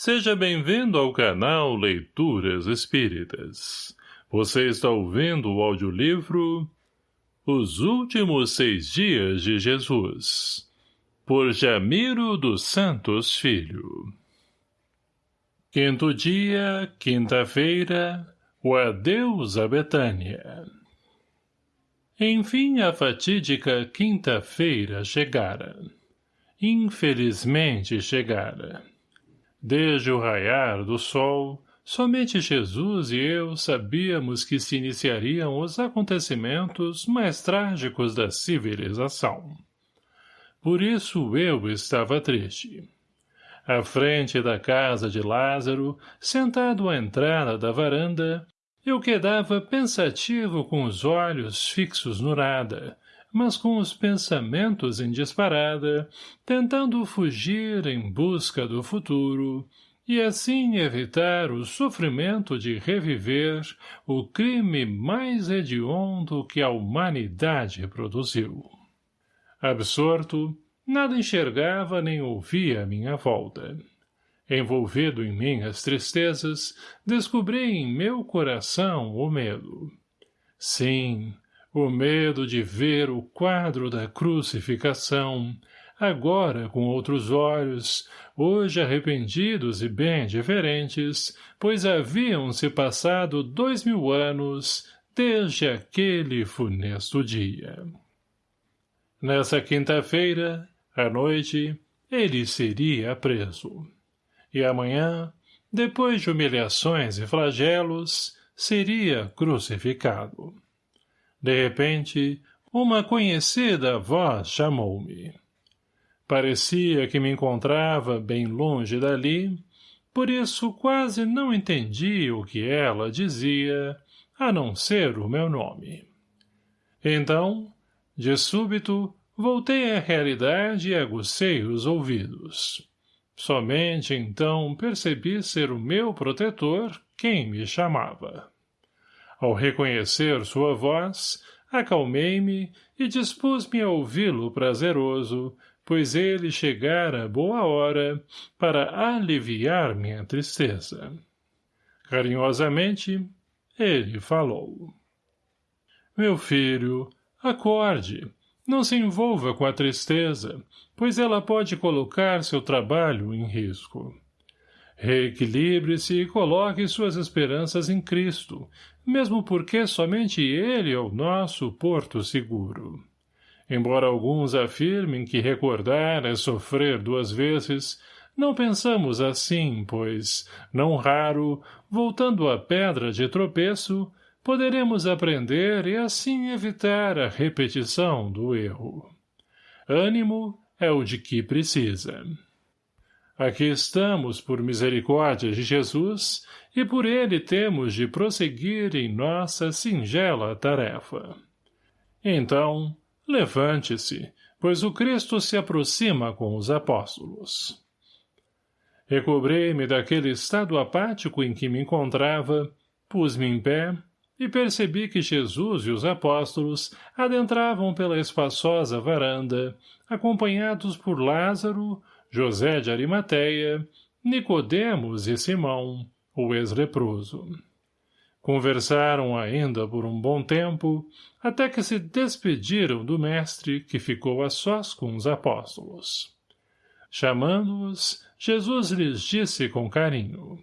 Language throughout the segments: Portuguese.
Seja bem-vindo ao canal Leituras Espíritas. Você está ouvindo o audiolivro Os Últimos Seis Dias de Jesus, por Jamiro dos Santos Filho. Quinto dia, quinta-feira, o adeus a Betânia. Enfim a fatídica quinta-feira chegara. Infelizmente chegara. Desde o raiar do sol, somente Jesus e eu sabíamos que se iniciariam os acontecimentos mais trágicos da civilização. Por isso eu estava triste. À frente da casa de Lázaro, sentado à entrada da varanda, eu quedava pensativo com os olhos fixos no nada, mas com os pensamentos em disparada, tentando fugir em busca do futuro, e assim evitar o sofrimento de reviver o crime mais hediondo que a humanidade produziu. Absorto, nada enxergava nem ouvia à minha volta. Envolvido em minhas tristezas, descobri em meu coração o medo. Sim, o medo de ver o quadro da crucificação, agora com outros olhos, hoje arrependidos e bem diferentes, pois haviam-se passado dois mil anos desde aquele funesto dia. Nessa quinta-feira, à noite, ele seria preso. E amanhã, depois de humilhações e flagelos, seria crucificado. De repente, uma conhecida voz chamou-me. Parecia que me encontrava bem longe dali, por isso quase não entendi o que ela dizia, a não ser o meu nome. Então, de súbito, voltei à realidade e agucei os ouvidos. Somente então percebi ser o meu protetor quem me chamava. Ao reconhecer sua voz, acalmei-me e dispus-me a ouvi-lo prazeroso, pois ele chegara boa hora para aliviar minha tristeza. Carinhosamente, ele falou. Meu filho, acorde, não se envolva com a tristeza, pois ela pode colocar seu trabalho em risco. Reequilibre-se e coloque suas esperanças em Cristo, mesmo porque somente Ele é o nosso porto seguro. Embora alguns afirmem que recordar é sofrer duas vezes, não pensamos assim, pois, não raro, voltando à pedra de tropeço, poderemos aprender e assim evitar a repetição do erro. Ânimo é o de que precisa. Aqui estamos por misericórdia de Jesus e por ele temos de prosseguir em nossa singela tarefa. Então, levante-se, pois o Cristo se aproxima com os apóstolos. Recobrei-me daquele estado apático em que me encontrava, pus-me em pé e percebi que Jesus e os apóstolos adentravam pela espaçosa varanda, acompanhados por Lázaro, José de Arimateia, Nicodemos e Simão, o ex-leproso. Conversaram ainda por um bom tempo, até que se despediram do mestre, que ficou a sós com os apóstolos. Chamando-os, Jesus lhes disse com carinho.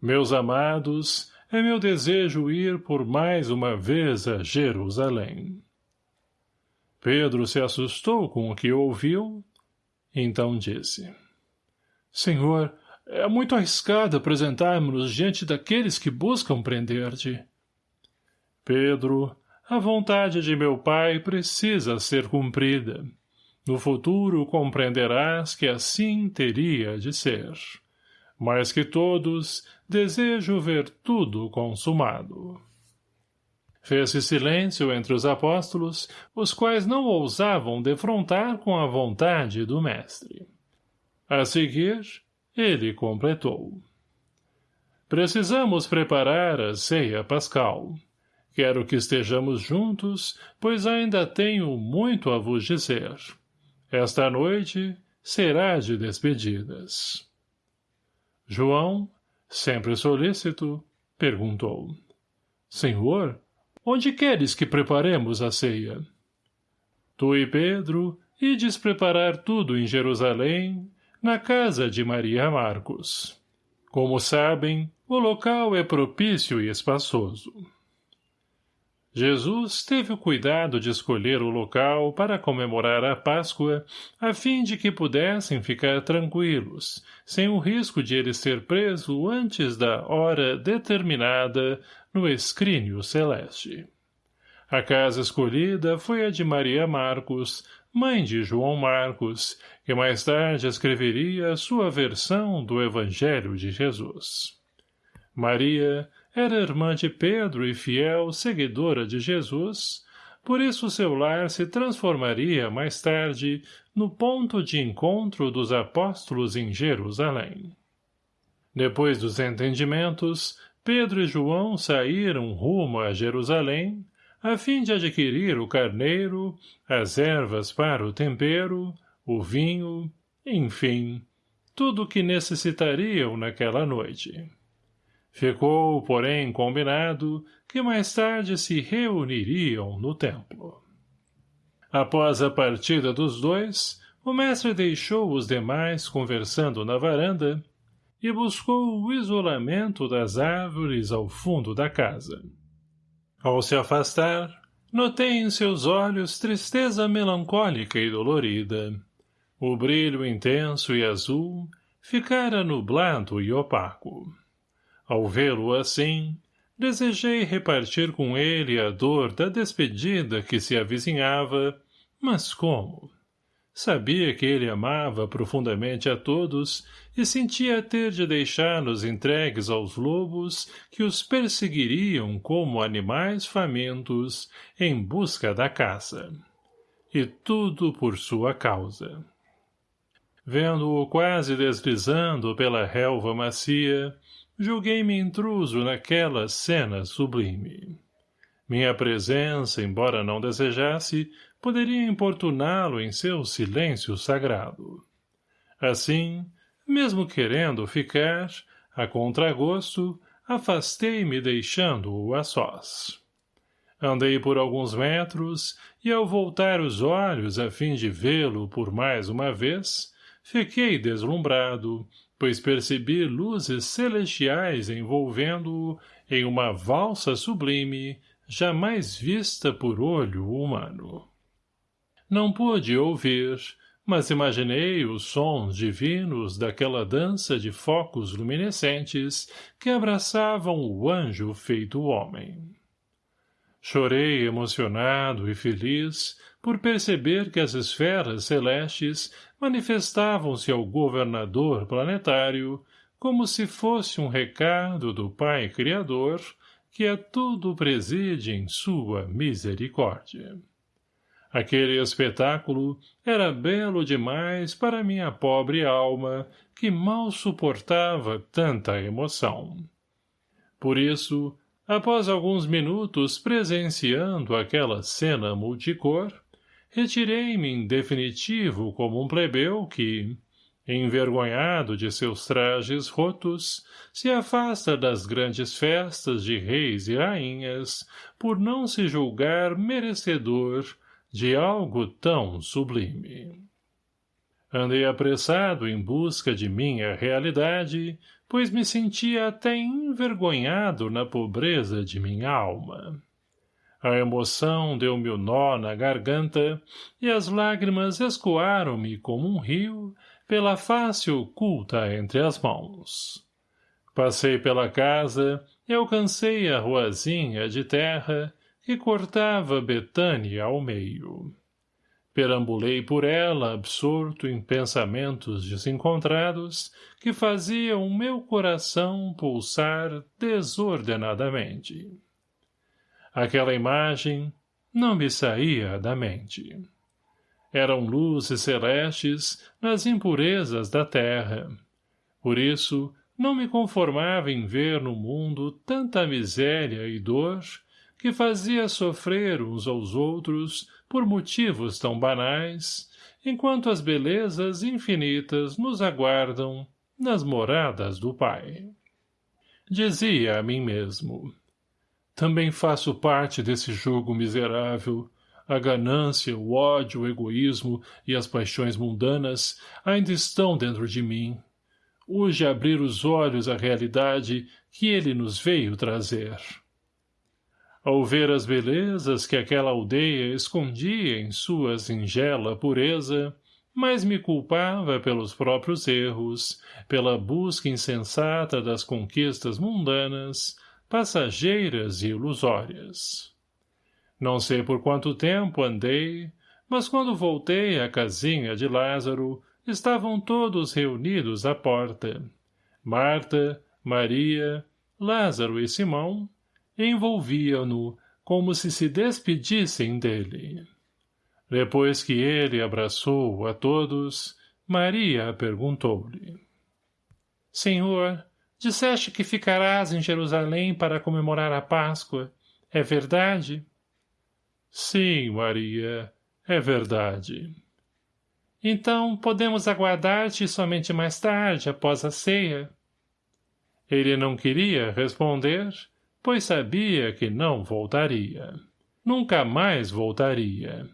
Meus amados, é meu desejo ir por mais uma vez a Jerusalém. Pedro se assustou com o que ouviu então disse. Senhor, é muito arriscado apresentarmos-nos diante daqueles que buscam prender-te. Pedro, a vontade de meu pai precisa ser cumprida. No futuro compreenderás que assim teria de ser. Mais que todos, desejo ver tudo consumado. Fez-se silêncio entre os apóstolos, os quais não ousavam defrontar com a vontade do mestre. A seguir, ele completou. Precisamos preparar a ceia pascal. Quero que estejamos juntos, pois ainda tenho muito a vos dizer. Esta noite será de despedidas. João, sempre solícito, perguntou. Senhor, onde queres que preparemos a ceia? Tu e Pedro ides preparar tudo em Jerusalém, na casa de Maria Marcos. Como sabem, o local é propício e espaçoso. Jesus teve o cuidado de escolher o local para comemorar a Páscoa, a fim de que pudessem ficar tranquilos, sem o risco de ele ser preso antes da hora determinada no escrínio celeste. A casa escolhida foi a de Maria Marcos, mãe de João Marcos, que mais tarde escreveria sua versão do Evangelho de Jesus. Maria era irmã de Pedro e fiel seguidora de Jesus, por isso seu lar se transformaria mais tarde no ponto de encontro dos apóstolos em Jerusalém. Depois dos entendimentos, Pedro e João saíram rumo a Jerusalém, a fim de adquirir o carneiro, as ervas para o tempero, o vinho, enfim, tudo o que necessitariam naquela noite. Ficou, porém, combinado que mais tarde se reuniriam no templo. Após a partida dos dois, o mestre deixou os demais conversando na varanda e buscou o isolamento das árvores ao fundo da casa. Ao se afastar, notei em seus olhos tristeza melancólica e dolorida. O brilho intenso e azul ficara nublado e opaco. Ao vê-lo assim, desejei repartir com ele a dor da despedida que se avizinhava, mas como? Sabia que ele amava profundamente a todos e sentia ter de deixá-los entregues aos lobos que os perseguiriam como animais famintos em busca da caça. E tudo por sua causa. Vendo-o quase deslizando pela relva macia, julguei-me intruso naquela cena sublime. Minha presença, embora não desejasse, poderia importuná-lo em seu silêncio sagrado. Assim, mesmo querendo ficar, a contragosto, afastei-me deixando-o a sós. Andei por alguns metros, e ao voltar os olhos a fim de vê-lo por mais uma vez, fiquei deslumbrado, pois percebi luzes celestiais envolvendo-o em uma valsa sublime, jamais vista por olho humano. Não pude ouvir, mas imaginei os sons divinos daquela dança de focos luminescentes que abraçavam o anjo feito homem. Chorei emocionado e feliz por perceber que as esferas celestes manifestavam-se ao governador planetário como se fosse um recado do Pai Criador que a tudo preside em sua misericórdia. Aquele espetáculo era belo demais para minha pobre alma, que mal suportava tanta emoção. Por isso, após alguns minutos presenciando aquela cena multicor, retirei-me em definitivo como um plebeu que, envergonhado de seus trajes rotos, se afasta das grandes festas de reis e rainhas por não se julgar merecedor de algo tão sublime. Andei apressado em busca de minha realidade, pois me sentia até envergonhado na pobreza de minha alma. A emoção deu-me o nó na garganta e as lágrimas escoaram-me como um rio pela face oculta entre as mãos. Passei pela casa e alcancei a ruazinha de terra que cortava Betânia ao meio. Perambulei por ela absorto em pensamentos desencontrados que faziam meu coração pulsar desordenadamente. Aquela imagem não me saía da mente. Eram luzes celestes nas impurezas da terra. Por isso, não me conformava em ver no mundo tanta miséria e dor que fazia sofrer uns aos outros por motivos tão banais, enquanto as belezas infinitas nos aguardam nas moradas do Pai. Dizia a mim mesmo, também faço parte desse jogo miserável, a ganância, o ódio, o egoísmo e as paixões mundanas ainda estão dentro de mim. Hoje abrir os olhos à realidade que ele nos veio trazer. Ao ver as belezas que aquela aldeia escondia em sua singela pureza, mas me culpava pelos próprios erros, pela busca insensata das conquistas mundanas, passageiras e ilusórias. Não sei por quanto tempo andei, mas quando voltei à casinha de Lázaro, estavam todos reunidos à porta. Marta, Maria, Lázaro e Simão envolviam-no como se se despedissem dele. Depois que ele abraçou a todos, Maria perguntou-lhe. Senhor, disseste que ficarás em Jerusalém para comemorar a Páscoa. É verdade? Sim, Maria, é verdade. Então, podemos aguardar-te somente mais tarde, após a ceia? Ele não queria responder, pois sabia que não voltaria. Nunca mais voltaria.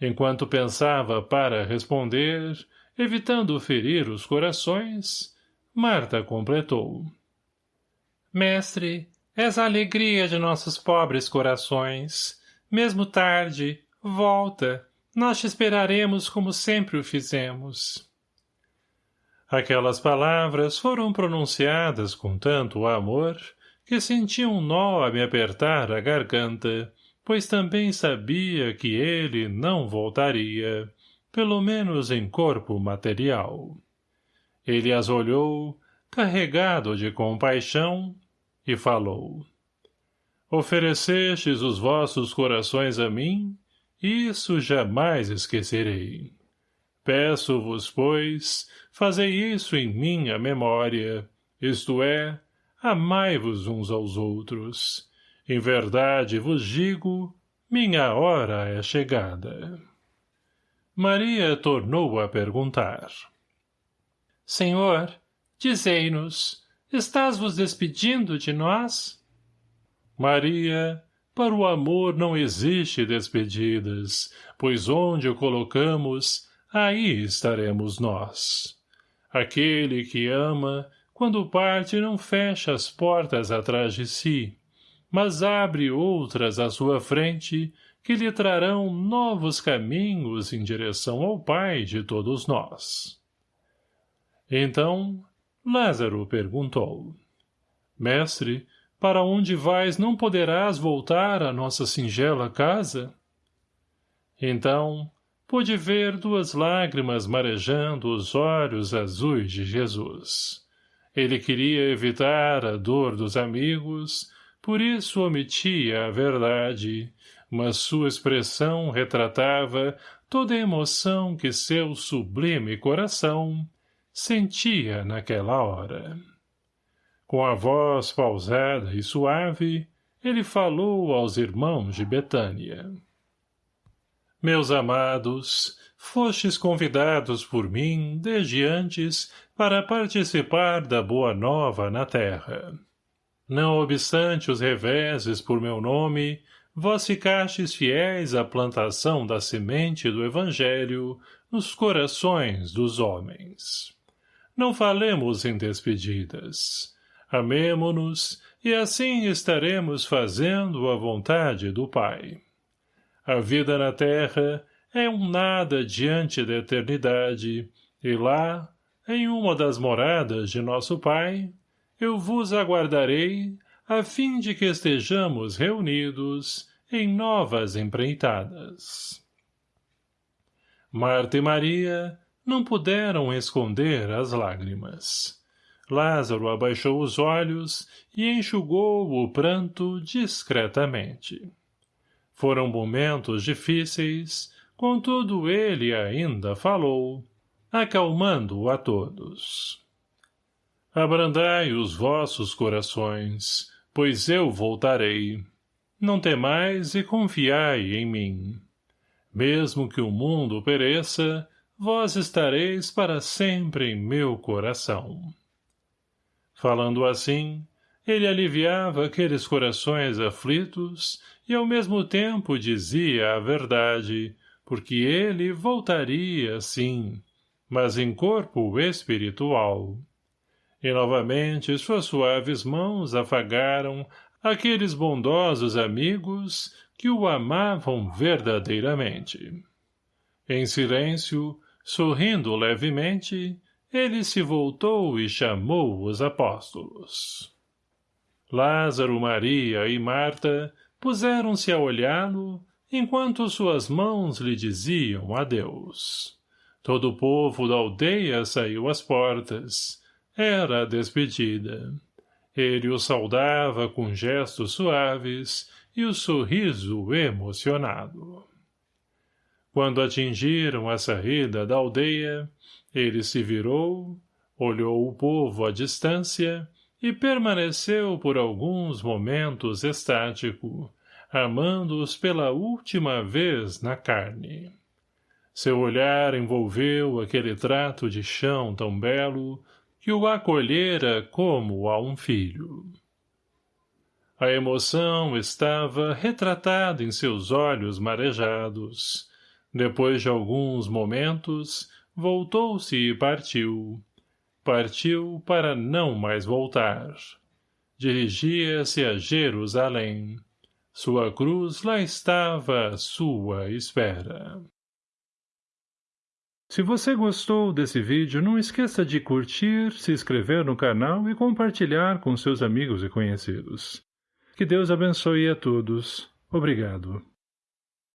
Enquanto pensava para responder, evitando ferir os corações, Marta completou. Mestre, és a alegria de nossos pobres corações. Mesmo tarde, volta. Nós te esperaremos como sempre o fizemos. Aquelas palavras foram pronunciadas com tanto amor que senti um nó a me apertar a garganta pois também sabia que ele não voltaria, pelo menos em corpo material. Ele as olhou, carregado de compaixão, e falou. Oferecestes os vossos corações a mim, isso jamais esquecerei. Peço-vos, pois, fazei isso em minha memória, isto é, amai-vos uns aos outros, em verdade vos digo, minha hora é chegada. Maria tornou a perguntar. Senhor, dizei-nos, estás vos despedindo de nós? Maria, para o amor não existe despedidas, pois onde o colocamos, aí estaremos nós. Aquele que ama, quando parte não fecha as portas atrás de si, mas abre outras à sua frente que lhe trarão novos caminhos em direção ao Pai de todos nós. Então, Lázaro perguntou, Mestre, para onde vais não poderás voltar à nossa singela casa? Então, pude ver duas lágrimas marejando os olhos azuis de Jesus. Ele queria evitar a dor dos amigos, por isso omitia a verdade, mas sua expressão retratava toda a emoção que seu sublime coração sentia naquela hora. Com a voz pausada e suave, ele falou aos irmãos de Betânia. Meus amados, fostes convidados por mim, desde antes, para participar da boa nova na terra. Não obstante os reveses por meu nome, vós ficastes fiéis à plantação da semente do Evangelho nos corações dos homens. Não falemos em despedidas. Amemo-nos e assim estaremos fazendo a vontade do Pai. A vida na terra é um nada diante da eternidade, e lá, em uma das moradas de nosso Pai, eu vos aguardarei, a fim de que estejamos reunidos em novas empreitadas. Marta e Maria não puderam esconder as lágrimas. Lázaro abaixou os olhos e enxugou o pranto discretamente. Foram momentos difíceis, contudo ele ainda falou, acalmando a todos. Abrandai os vossos corações, pois eu voltarei. Não temais e confiai em mim. Mesmo que o mundo pereça, vós estareis para sempre em meu coração. Falando assim, ele aliviava aqueles corações aflitos e ao mesmo tempo dizia a verdade, porque ele voltaria, sim, mas em corpo espiritual. E novamente suas suaves mãos afagaram aqueles bondosos amigos que o amavam verdadeiramente. Em silêncio, sorrindo levemente, ele se voltou e chamou os apóstolos. Lázaro, Maria e Marta puseram-se a olhá-lo, enquanto suas mãos lhe diziam adeus. Todo o povo da aldeia saiu às portas. Era a despedida. Ele o saudava com gestos suaves e o sorriso emocionado. Quando atingiram a saída da aldeia, ele se virou, olhou o povo à distância e permaneceu por alguns momentos estático, amando-os pela última vez na carne. Seu olhar envolveu aquele trato de chão tão belo que o acolhera como a um filho. A emoção estava retratada em seus olhos marejados. Depois de alguns momentos, voltou-se e partiu. Partiu para não mais voltar. Dirigia-se a Jerusalém. Sua cruz lá estava à sua espera. Se você gostou desse vídeo, não esqueça de curtir, se inscrever no canal e compartilhar com seus amigos e conhecidos. Que Deus abençoe a todos. Obrigado.